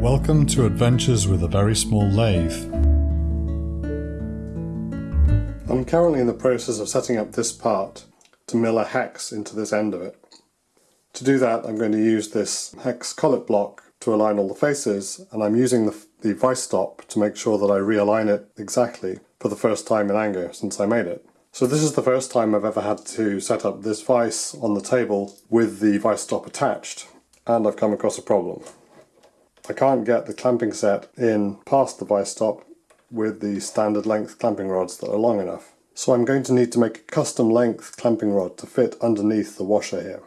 Welcome to Adventures with a Very Small Lathe. I'm currently in the process of setting up this part to mill a hex into this end of it. To do that I'm going to use this hex collet block to align all the faces and I'm using the, the vice stop to make sure that I realign it exactly for the first time in anger since I made it. So this is the first time I've ever had to set up this vice on the table with the vice stop attached and I've come across a problem. I can't get the clamping set in past the vice stop with the standard length clamping rods that are long enough. So I'm going to need to make a custom length clamping rod to fit underneath the washer here.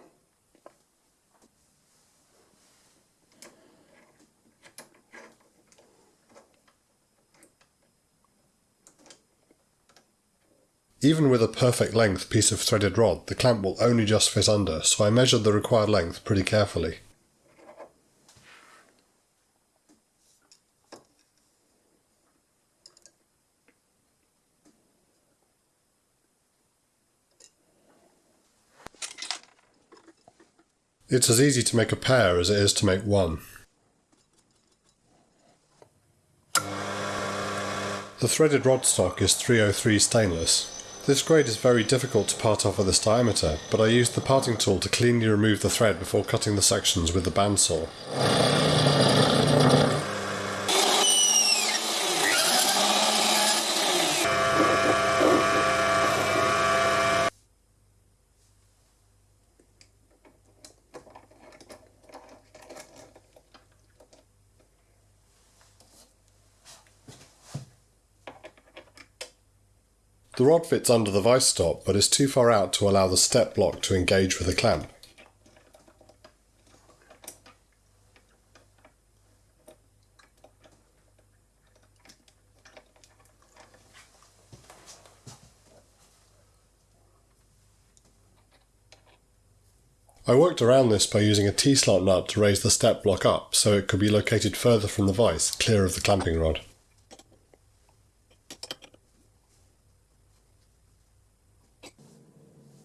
Even with a perfect length piece of threaded rod, the clamp will only just fit under, so I measured the required length pretty carefully. It's as easy to make a pair as it is to make one. The threaded rod stock is 303 stainless. This grade is very difficult to part off at this diameter, but I used the parting tool to cleanly remove the thread before cutting the sections with the bandsaw. The rod fits under the vice stop but is too far out to allow the step block to engage with the clamp. I worked around this by using a T-slot nut to raise the step block up so it could be located further from the vice, clear of the clamping rod.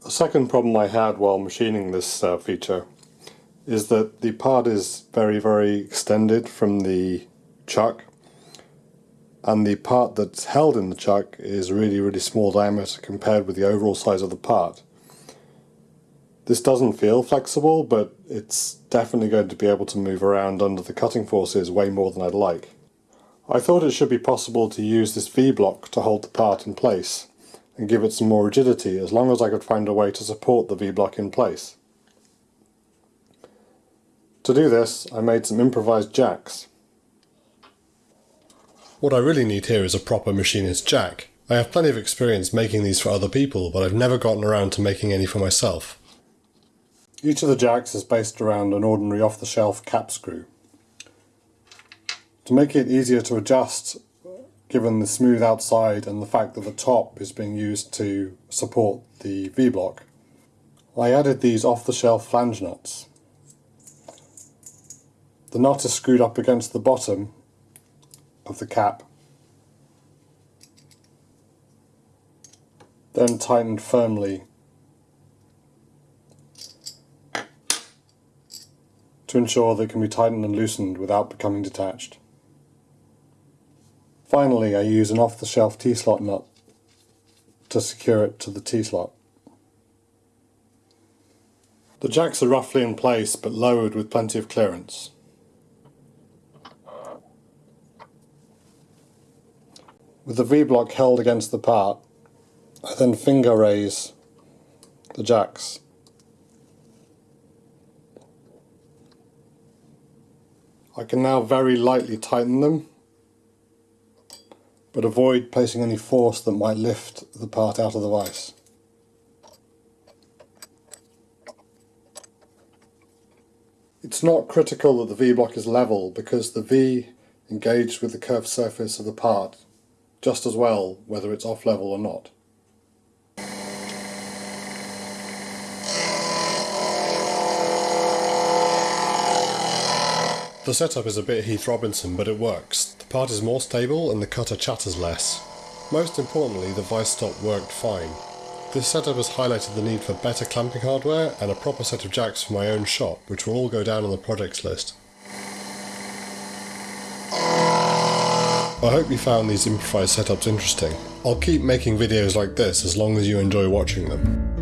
The second problem I had while machining this uh, feature is that the part is very very extended from the chuck and the part that's held in the chuck is really really small diameter compared with the overall size of the part. This doesn't feel flexible but it's definitely going to be able to move around under the cutting forces way more than I'd like. I thought it should be possible to use this V-block to hold the part in place and give it some more rigidity as long as I could find a way to support the V-block in place. To do this I made some improvised jacks. What I really need here is a proper machinist jack. I have plenty of experience making these for other people but I've never gotten around to making any for myself. Each of the jacks is based around an ordinary off-the-shelf cap screw. To make it easier to adjust given the smooth outside and the fact that the top is being used to support the V-block. I added these off-the-shelf flange nuts. The nut is screwed up against the bottom of the cap, then tightened firmly to ensure they can be tightened and loosened without becoming detached. Finally, I use an off-the-shelf T-slot nut to secure it to the T-slot. The jacks are roughly in place but lowered with plenty of clearance. With the V-block held against the part, I then finger raise the jacks. I can now very lightly tighten them but avoid placing any force that might lift the part out of the vise. It's not critical that the V-block is level because the V engaged with the curved surface of the part just as well whether it's off level or not. The setup is a bit Heath Robinson but it works part is more stable and the cutter chatters less. Most importantly, the vice stop worked fine. This setup has highlighted the need for better clamping hardware and a proper set of jacks for my own shop, which will all go down on the projects list. I hope you found these improvised setups interesting. I'll keep making videos like this as long as you enjoy watching them.